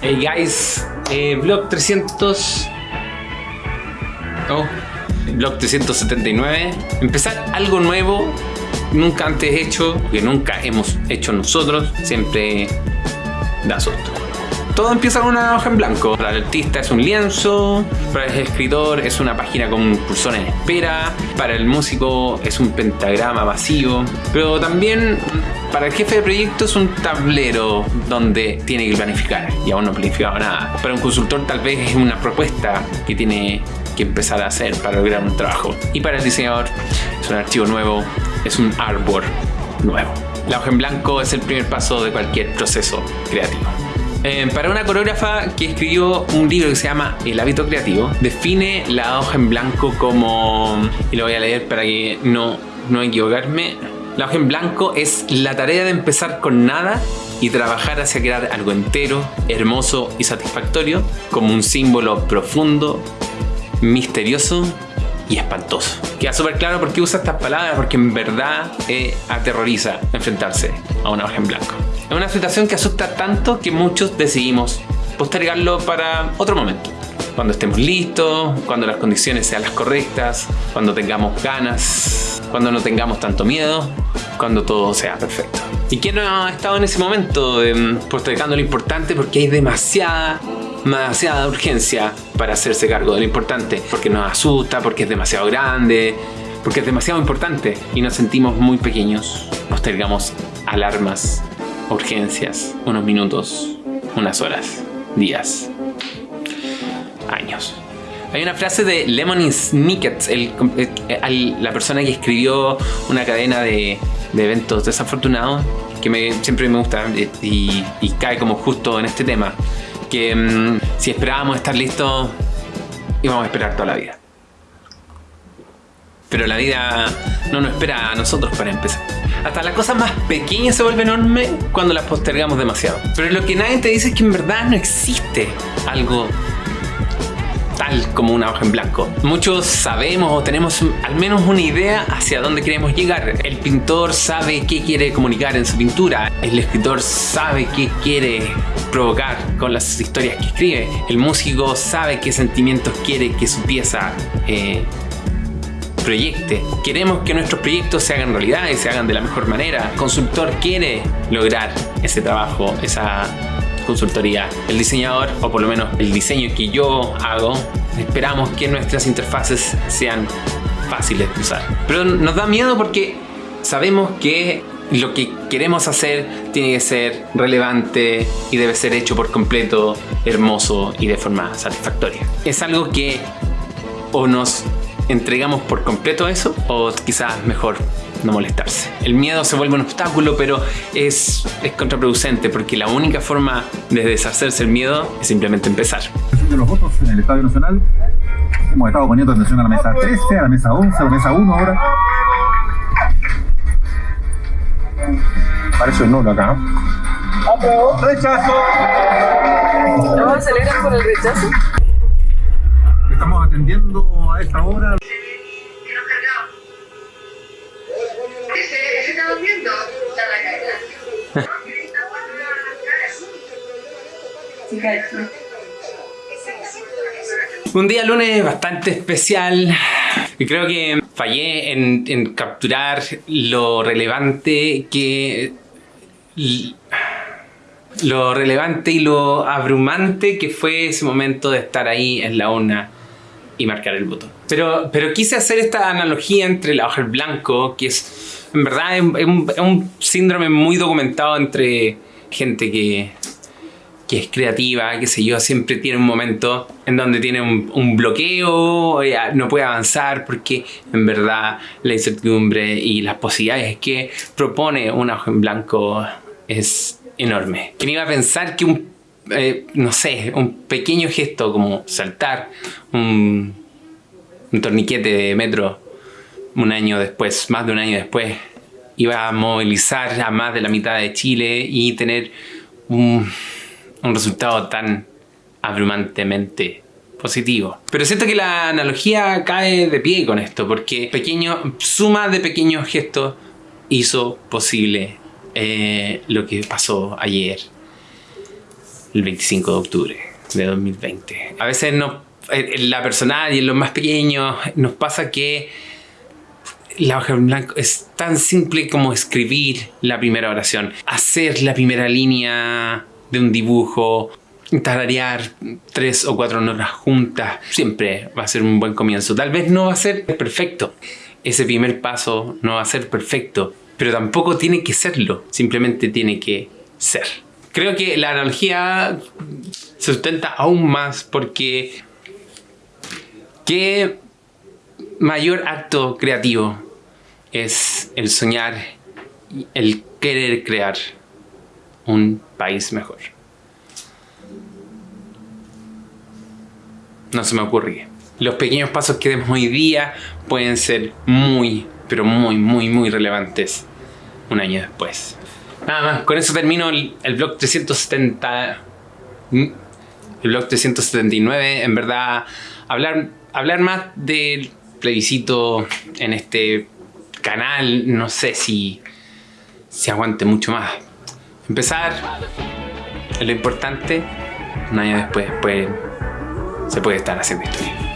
Hey guys, eh, Blog 300... Oh, Blog 379. Empezar algo nuevo, nunca antes hecho, que nunca hemos hecho nosotros, siempre da susto. Todo empieza con una hoja en blanco. Para el artista es un lienzo, para el escritor es una página con un cursor en espera, para el músico es un pentagrama vacío, pero también para el jefe de proyecto es un tablero donde tiene que planificar y aún no ha planificado nada. Para un consultor tal vez es una propuesta que tiene que empezar a hacer para lograr un trabajo. Y para el diseñador es un archivo nuevo, es un artboard nuevo. La hoja en blanco es el primer paso de cualquier proceso creativo. Eh, para una coreógrafa que escribió un libro que se llama El hábito creativo, define la hoja en blanco como, y lo voy a leer para que no, no equivocarme, la hoja en blanco es la tarea de empezar con nada y trabajar hacia crear algo entero, hermoso y satisfactorio como un símbolo profundo, misterioso y espantoso. Queda súper claro por qué usa estas palabras, porque en verdad eh, aterroriza enfrentarse a una hoja en blanco. Es una situación que asusta tanto que muchos decidimos postergarlo para otro momento. Cuando estemos listos, cuando las condiciones sean las correctas, cuando tengamos ganas, cuando no tengamos tanto miedo, cuando todo sea perfecto. ¿Y quién no ha estado en ese momento eh, postergando lo importante porque hay demasiada demasiada urgencia para hacerse cargo de lo importante, porque nos asusta, porque es demasiado grande, porque es demasiado importante y nos sentimos muy pequeños. Postergamos alarmas, urgencias, unos minutos, unas horas, días, años. Hay una frase de Lemony Snicket, la persona que escribió una cadena de, eventos desafortunados, que me, siempre me gusta y, y cae como justo en este tema que mm, si esperábamos estar listos, íbamos a esperar toda la vida. Pero la vida no nos espera a nosotros para empezar. Hasta las cosas más pequeñas se vuelven enormes cuando las postergamos demasiado. Pero lo que nadie te dice es que en verdad no existe algo tal como una hoja en blanco. Muchos sabemos o tenemos al menos una idea hacia dónde queremos llegar. El pintor sabe qué quiere comunicar en su pintura. El escritor sabe qué quiere provocar con las historias que escribe. El músico sabe qué sentimientos quiere que su pieza eh, proyecte. Queremos que nuestros proyectos se hagan realidad y se hagan de la mejor manera. El consultor quiere lograr ese trabajo, esa consultoría. El diseñador, o por lo menos el diseño que yo hago, esperamos que nuestras interfaces sean fáciles de usar. Pero nos da miedo porque sabemos que lo que queremos hacer tiene que ser relevante y debe ser hecho por completo, hermoso y de forma satisfactoria. Es algo que o nos entregamos por completo eso o quizás mejor no molestarse. El miedo se vuelve un obstáculo, pero es, es contraproducente porque la única forma de deshacerse el miedo es simplemente empezar. De los votos en el Estadio Nacional, hemos estado poniendo atención a la mesa 13, a la mesa 11, a la mesa 1 ahora. Parece un nulo acá. ¡Rechazo! ¿No aceleran por el rechazo? Estamos atendiendo esta hora. Un día lunes bastante especial y creo que fallé en, capturar lo relevante que lo relevante y lo abrumante que fue ese momento de estar ahí en la urna y marcar el voto. Pero, pero quise hacer esta analogía entre hoja en blanco, que es en verdad es un síndrome muy documentado entre gente que que es creativa, que sé yo, siempre tiene un momento en donde tiene un, bloqueo, no puede avanzar porque en verdad la incertidumbre y las posibilidades que propone una hoja en blanco es enorme. ¿Quién iba a pensar que un, eh, no sé, un pequeño gesto como saltar un, torniquete de metro un año después, más de un año después, iba a movilizar a más de la mitad de Chile y tener un un resultado tan abrumantemente positivo. Pero siento que la analogía cae de pie con esto, porque pequeño, suma de pequeños gestos hizo posible eh, lo que pasó ayer, el 25 de octubre de 2020. A veces no, en la personal y en los más pequeños nos pasa que la hoja en blanco es tan simple como escribir la primera oración, hacer la primera línea de un dibujo, tararear tres o cuatro notas juntas, siempre va a ser un buen comienzo. Tal vez no va a ser perfecto, ese primer paso no va a ser perfecto, pero tampoco tiene que serlo, simplemente tiene que ser. Creo que la analogía se sustenta aún más porque qué mayor acto creativo es el soñar, el querer crear un país mejor. No se me ocurre. Los pequeños pasos que demos hoy día pueden ser muy, pero muy, muy, muy relevantes un año después. Nada más, con eso termino el, el blog 370. El blog 379. En verdad, hablar, hablar más del plebiscito en este canal, no sé si, si aguante mucho más. Empezar lo importante. Un año después, después se puede estar haciendo historia.